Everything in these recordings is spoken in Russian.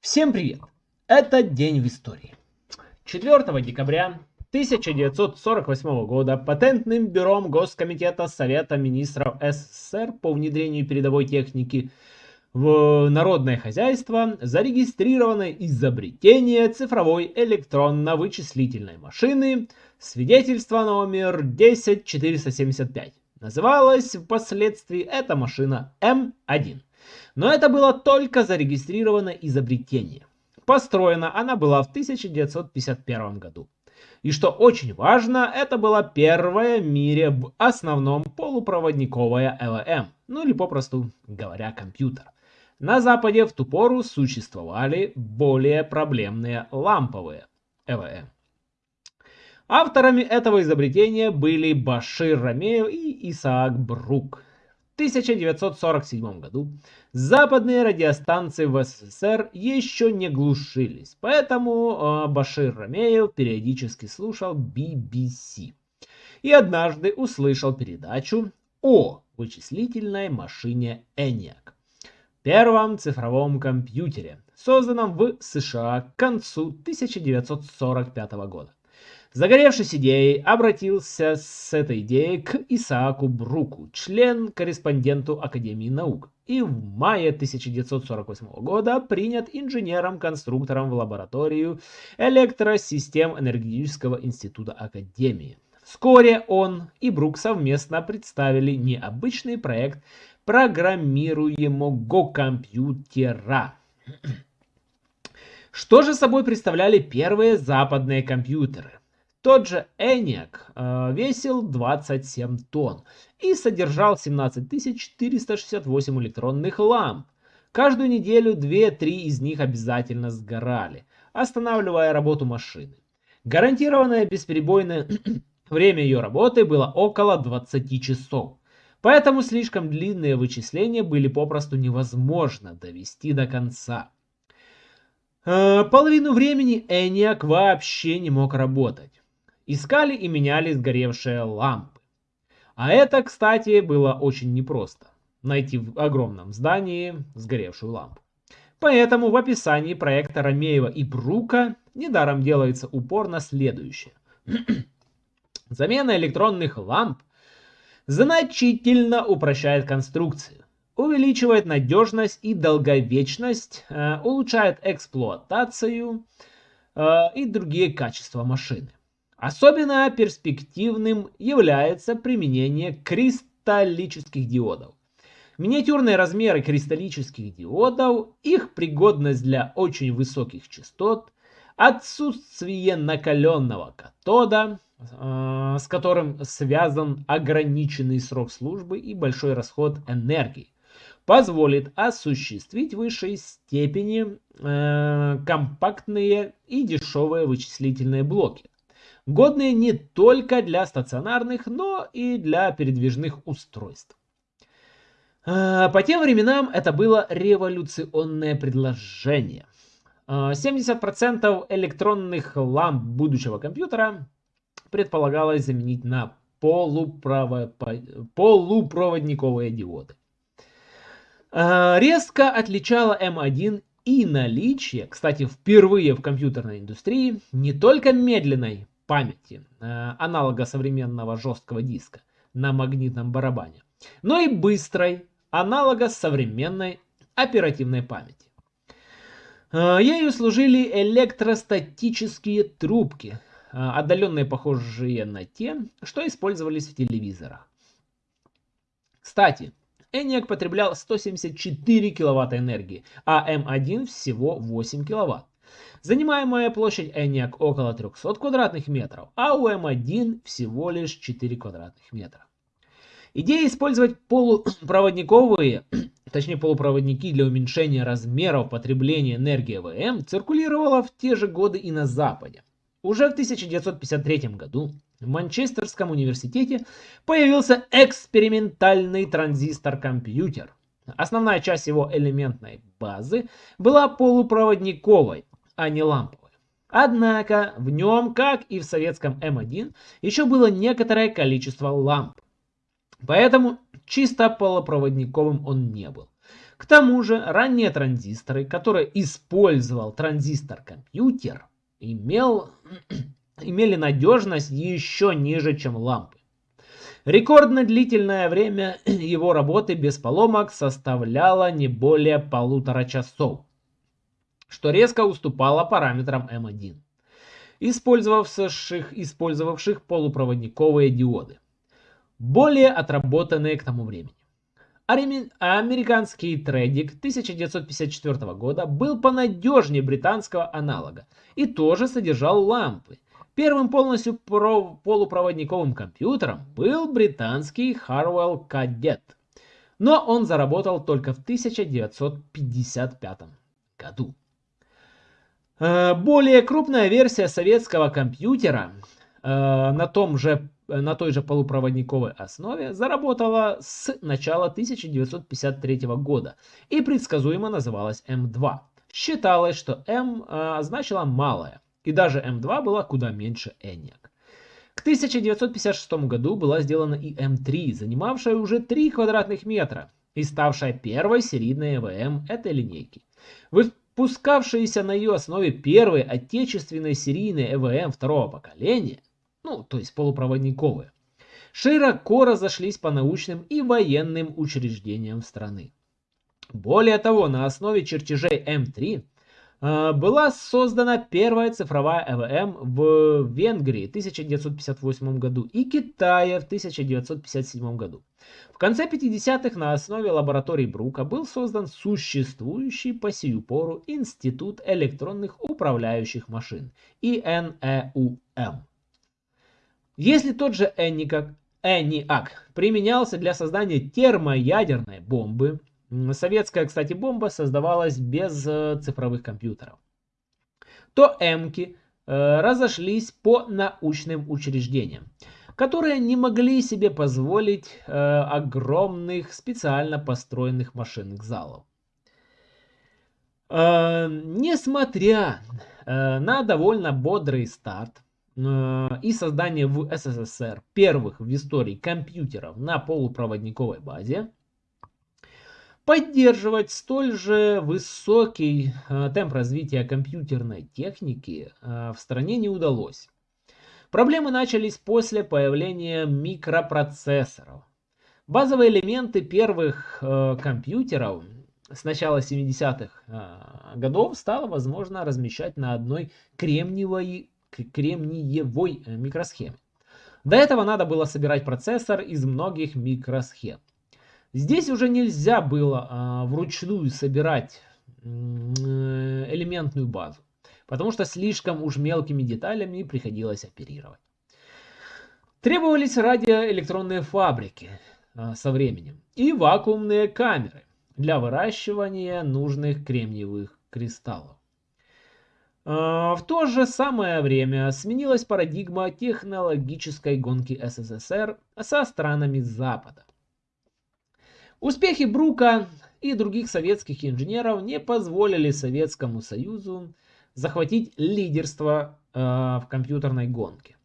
Всем привет! Это день в истории. 4 декабря 1948 года Патентным бюром Госкомитета Совета Министров СССР по внедрению передовой техники в народное хозяйство зарегистрировано изобретение цифровой электронно-вычислительной машины свидетельство номер 10475. Называлась впоследствии эта машина М1. Но это было только зарегистрировано изобретение. Построена она была в 1951 году. И что очень важно, это была первая в мире в основном полупроводниковая ЛМ, ну или попросту говоря компьютер. На Западе в ту пору существовали более проблемные ламповые ЛМ. Авторами этого изобретения были Башир Рамеев и Исаак Брук. 1947 году западные радиостанции в СССР еще не глушились, поэтому э, Башир Рамеев периодически слушал BBC. И однажды услышал передачу о вычислительной машине ENIAC, первом цифровом компьютере, созданном в США к концу 1945 года. Загоревшись идеей, обратился с этой идеей к Исааку Бруку, член-корреспонденту Академии наук, и в мае 1948 года принят инженером-конструктором в лабораторию электросистем Энергетического института Академии. Вскоре он и Брук совместно представили необычный проект программируемого компьютера. Что же собой представляли первые западные компьютеры? Тот же ENIAC э, весил 27 тонн и содержал 17468 электронных ламп. Каждую неделю 2-3 из них обязательно сгорали, останавливая работу машины. Гарантированное бесперебойное время ее работы было около 20 часов. Поэтому слишком длинные вычисления были попросту невозможно довести до конца. Э, половину времени ENIAC вообще не мог работать искали и меняли сгоревшие лампы. А это, кстати, было очень непросто. Найти в огромном здании сгоревшую лампу. Поэтому в описании проекта Ромеева и Брука недаром делается упор на следующее. Замена электронных ламп значительно упрощает конструкцию, увеличивает надежность и долговечность, э, улучшает эксплуатацию э, и другие качества машины. Особенно перспективным является применение кристаллических диодов. Миниатюрные размеры кристаллических диодов, их пригодность для очень высоких частот, отсутствие накаленного катода, э, с которым связан ограниченный срок службы и большой расход энергии, позволит осуществить в высшей степени э, компактные и дешевые вычислительные блоки годные не только для стационарных, но и для передвижных устройств. А, по тем временам это было революционное предложение. 70% а, электронных ламп будущего компьютера предполагалось заменить на полупроводниковые диоды. А, резко отличала М1 и наличие, кстати, впервые в компьютерной индустрии, не только медленной памяти, э, аналога современного жесткого диска на магнитном барабане, но и быстрой, аналога современной оперативной памяти. Э, ею служили электростатические трубки, э, отдаленные похожие на те, что использовались в телевизорах. Кстати, ENIAC потреблял 174 киловатта энергии, а M1 всего 8 киловатт. Занимаемая площадь ENIAC около 300 квадратных метров, а у M1 всего лишь 4 квадратных метра. Идея использовать полупроводниковые, точнее полупроводники для уменьшения размеров потребления энергии ВМ циркулировала в те же годы и на Западе. Уже в 1953 году в Манчестерском университете появился экспериментальный транзистор-компьютер. Основная часть его элементной базы была полупроводниковой, а не ламповой. Однако в нем, как и в советском М1, еще было некоторое количество ламп. Поэтому чисто полупроводниковым он не был. К тому же ранние транзисторы, которые использовал транзистор-компьютер, имел, имели надежность еще ниже, чем лампы. Рекордно длительное время его работы без поломок составляло не более полутора часов, что резко уступало параметрам М1, использовавших, использовавших полупроводниковые диоды, более отработанные к тому времени. Американский трейдик 1954 года был понадежнее британского аналога и тоже содержал лампы. Первым полностью полупроводниковым компьютером был британский Harwell Cadet, но он заработал только в 1955 году. Э, более крупная версия советского компьютера э, на том же на той же полупроводниковой основе заработала с начала 1953 года и предсказуемо называлась М2. Считалось, что М э, значила малая, и даже М2 была куда меньше ENIAC. К 1956 году была сделана и М3, занимавшая уже 3 квадратных метра и ставшая первой серийной ЭВМ этой линейки. Выпускавшиеся на ее основе первые отечественные серийные ЭВМ второго поколения ну, то есть полупроводниковые, широко разошлись по научным и военным учреждениям страны. Более того, на основе чертежей М3 э, была создана первая цифровая ЭВМ в Венгрии в 1958 году и Китае в 1957 году. В конце 50-х на основе лаборатории Брука был создан существующий по сию пору Институт электронных управляющих машин ИНЭУМ. Если тот же ENIAC применялся для создания термоядерной бомбы, советская, кстати, бомба создавалась без э, цифровых компьютеров, то эмки э, разошлись по научным учреждениям, которые не могли себе позволить э, огромных специально построенных машинных залов. Несмотря на довольно бодрый старт, и создание в СССР первых в истории компьютеров на полупроводниковой базе, поддерживать столь же высокий э, темп развития компьютерной техники э, в стране не удалось. Проблемы начались после появления микропроцессоров. Базовые элементы первых компьютеров с начала 70-х годов стало возможно размещать на одной кремниевой кремниевой э, микросхеме. До этого надо было собирать процессор из многих микросхем. Здесь уже нельзя было а, вручную собирать э, элементную базу, потому что слишком уж мелкими деталями приходилось оперировать. Требовались радиоэлектронные фабрики а, со временем и вакуумные камеры для выращивания нужных кремниевых кристаллов. А, в то же самое время сменилась парадигма технологической гонки СССР со странами Запада. Успехи Брука и других советских инженеров не позволили Советскому Союзу захватить лидерство э, в компьютерной гонке.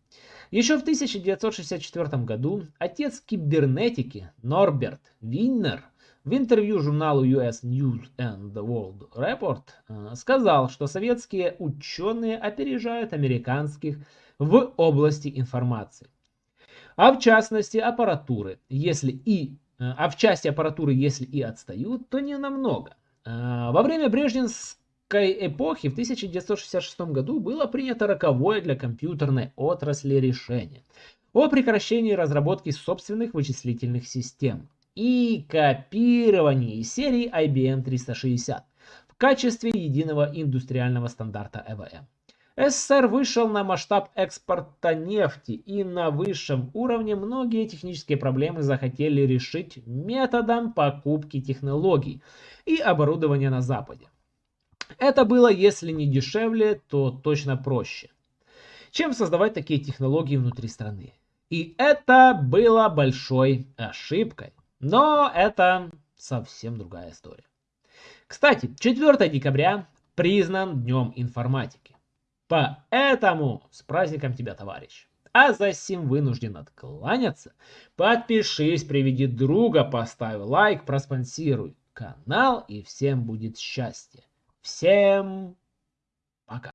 Еще в 1964 году отец кибернетики Норберт Виннер – в интервью журналу US News and World Report э, сказал, что советские ученые опережают американских в области информации. А в частности аппаратуры, если и, э, а в части аппаратуры, если и отстают, то не намного. Э, во время Брежневской эпохи в 1966 году было принято роковое для компьютерной отрасли решение о прекращении разработки собственных вычислительных систем и копировании серии IBM 360 в качестве единого индустриального стандарта ЭВМ. СССР вышел на масштаб экспорта нефти и на высшем уровне многие технические проблемы захотели решить методом покупки технологий и оборудования на Западе. Это было, если не дешевле, то точно проще, чем создавать такие технологии внутри страны. И это было большой ошибкой. Но это совсем другая история. Кстати, 4 декабря признан Днем информатики. Поэтому с праздником тебя, товарищ. А за сим вынужден откланяться. Подпишись, приведи друга, поставь лайк, проспонсируй. канал и всем будет счастье. Всем пока.